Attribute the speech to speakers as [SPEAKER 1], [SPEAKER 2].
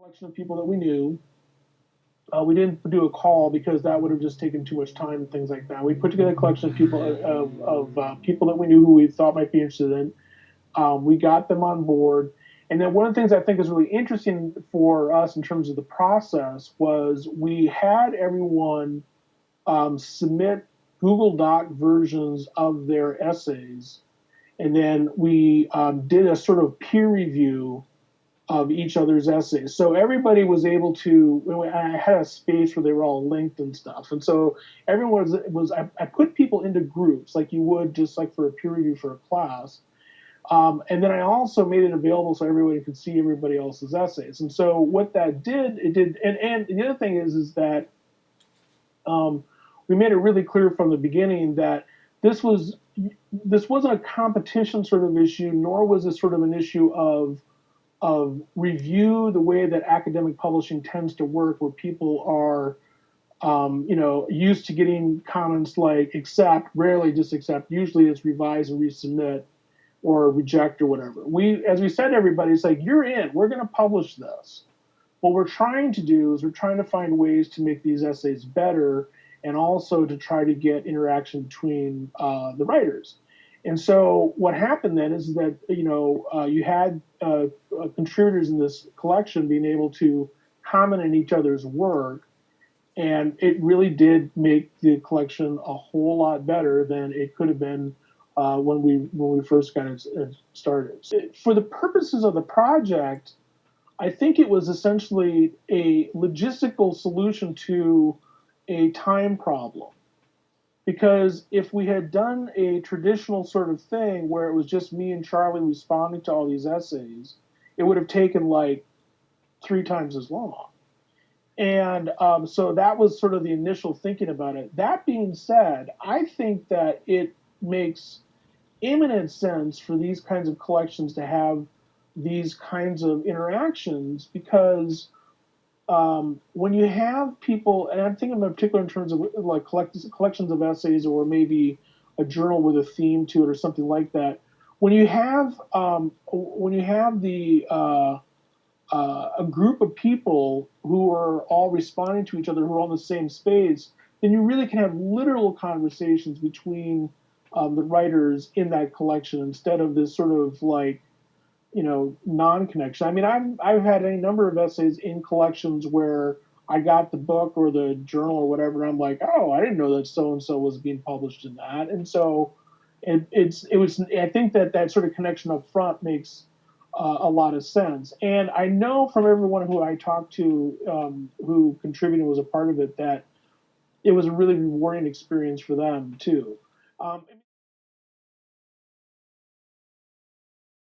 [SPEAKER 1] collection of people that we knew. Uh, we didn't do a call because that would have just taken too much time and things like that. We put together a collection of people of, of uh, people that we knew who we thought might be interested in. Um, we got them on board, and then one of the things I think is really interesting for us in terms of the process was we had everyone um, submit Google Doc versions of their essays, and then we um, did a sort of peer review of each other's essays. So everybody was able to. I had a space where they were all linked and stuff, and so everyone was. was I, I put people into groups like you would just like for a peer review for a class. Um, and then I also made it available so everybody could see everybody else's essays. And so what that did, it did, and, and the other thing is, is that um, we made it really clear from the beginning that this was this wasn't a competition sort of issue, nor was this sort of an issue of of review the way that academic publishing tends to work, where people are, um, you know, used to getting comments like accept, rarely just accept. Usually it's revise and resubmit or reject or whatever. We, as we said to everybody, it's like you're in. We're going to publish this. What we're trying to do is we're trying to find ways to make these essays better and also to try to get interaction between uh, the writers. And so what happened then is that you know uh, you had uh, uh, contributors in this collection being able to comment on each other's work, and it really did make the collection a whole lot better than it could have been uh, when we when we first got it uh, started. For the purposes of the project, I think it was essentially a logistical solution to a time problem because if we had done a traditional sort of thing where it was just me and Charlie responding to all these essays, it would have taken like three times as long. And um, so that was sort of the initial thinking about it. That being said, I think that it makes imminent sense for these kinds of collections to have these kinds of interactions because um, when you have people, and I'm thinking in particular in terms of like collections of essays or maybe a journal with a theme to it or something like that. When you have um, when you have the uh, uh, a group of people who are all responding to each other who are on the same space, then you really can have literal conversations between um, the writers in that collection instead of this sort of like you know non-connection. I mean, I've I've had a number of essays in collections where I got the book or the journal or whatever, I'm like, oh, I didn't know that so and so was being published in that, and so it, it's it was. I think that that sort of connection up front makes uh, a lot of sense, and I know from everyone who I talked to um, who contributed was a part of it that it was a really rewarding experience for them too. Um,